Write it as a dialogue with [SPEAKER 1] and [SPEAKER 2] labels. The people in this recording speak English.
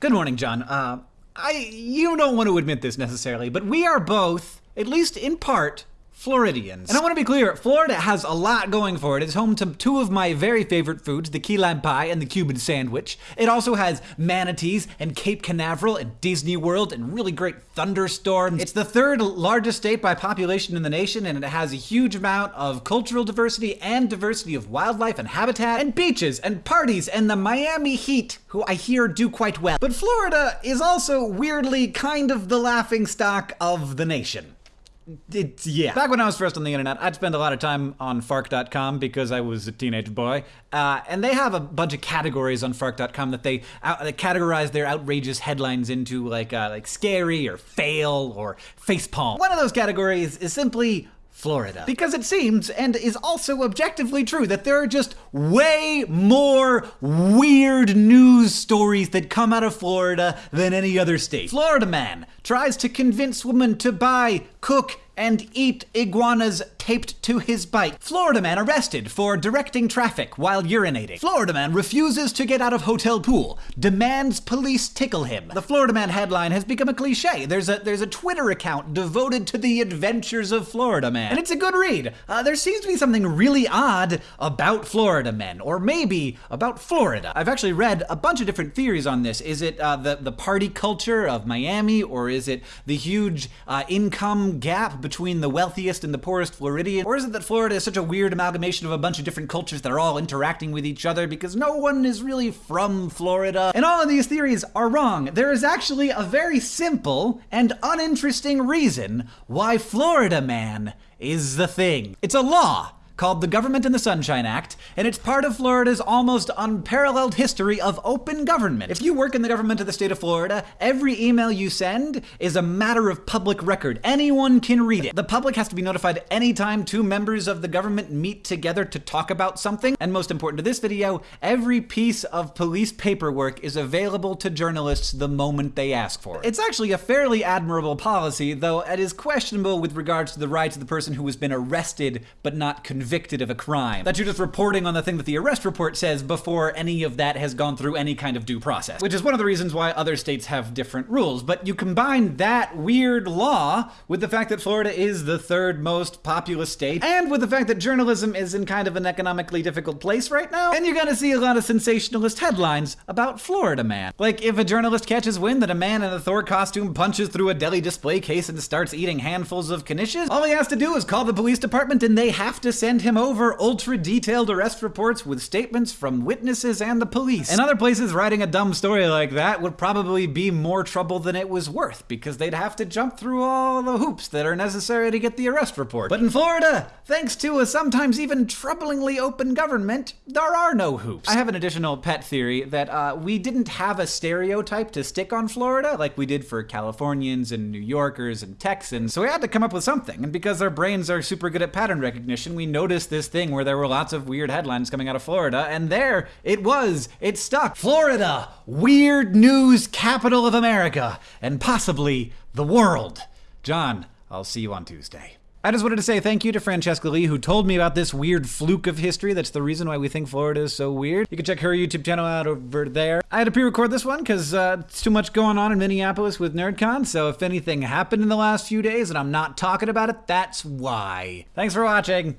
[SPEAKER 1] Good morning, John. Uh, I you don't want to admit this necessarily, but we are both, at least in part, Floridians. And I want to be clear, Florida has a lot going for it. It's home to two of my very favorite foods, the key lime pie and the Cuban sandwich. It also has manatees and Cape Canaveral and Disney World and really great thunderstorms. It's the third largest state by population in the nation, and it has a huge amount of cultural diversity and diversity of wildlife and habitat and beaches and parties and the Miami Heat, who I hear do quite well. But Florida is also weirdly kind of the laughing stock of the nation. It's, yeah. Back when I was first on the internet, I'd spend a lot of time on Fark.com because I was a teenage boy. Uh, and they have a bunch of categories on Fark.com that they, out, they categorize their outrageous headlines into, like uh, like scary or fail or facepalm. One of those categories is simply Florida. Because it seems, and is also objectively true, that there are just way more weird news stories that come out of Florida than any other state. Florida man tries to convince woman to buy, cook, and eat iguanas taped to his bike. Florida man arrested for directing traffic while urinating. Florida man refuses to get out of hotel pool, demands police tickle him. The Florida man headline has become a cliche. There's a there's a Twitter account devoted to the adventures of Florida man, and it's a good read. Uh, there seems to be something really odd about Florida men, or maybe about Florida. I've actually read a bunch of different theories on this. Is it uh, the the party culture of Miami, or is it the huge uh, income gap between the wealthiest and the poorest Floridian? Or is it that Florida is such a weird amalgamation of a bunch of different cultures that are all interacting with each other because no one is really from Florida? And all of these theories are wrong. There is actually a very simple and uninteresting reason why Florida man is the thing. It's a law called the Government in the Sunshine Act, and it's part of Florida's almost unparalleled history of open government. If you work in the government of the state of Florida, every email you send is a matter of public record. Anyone can read it. The public has to be notified anytime two members of the government meet together to talk about something. And most important to this video, every piece of police paperwork is available to journalists the moment they ask for it. It's actually a fairly admirable policy, though it is questionable with regards to the rights of the person who has been arrested but not convicted convicted of a crime. That you're just reporting on the thing that the arrest report says before any of that has gone through any kind of due process. Which is one of the reasons why other states have different rules. But you combine that weird law with the fact that Florida is the third most populous state, and with the fact that journalism is in kind of an economically difficult place right now, and you're gonna see a lot of sensationalist headlines about Florida man. Like if a journalist catches wind that a man in a Thor costume punches through a deli display case and starts eating handfuls of knishes, all he has to do is call the police department and they have to send send him over ultra detailed arrest reports with statements from witnesses and the police. In other places, writing a dumb story like that would probably be more trouble than it was worth because they'd have to jump through all the hoops that are necessary to get the arrest report. But in Florida, thanks to a sometimes even troublingly open government, there are no hoops. I have an additional pet theory that uh, we didn't have a stereotype to stick on Florida like we did for Californians and New Yorkers and Texans, so we had to come up with something. And because our brains are super good at pattern recognition, we noticed noticed this thing where there were lots of weird headlines coming out of Florida, and there it was. It stuck. Florida, weird news capital of America, and possibly the world. John, I'll see you on Tuesday. I just wanted to say thank you to Francesca Lee, who told me about this weird fluke of history. That's the reason why we think Florida is so weird. You can check her YouTube channel out over there. I had to pre-record this one because uh, it's too much going on in Minneapolis with NerdCon, so if anything happened in the last few days and I'm not talking about it, that's why. Thanks for watching.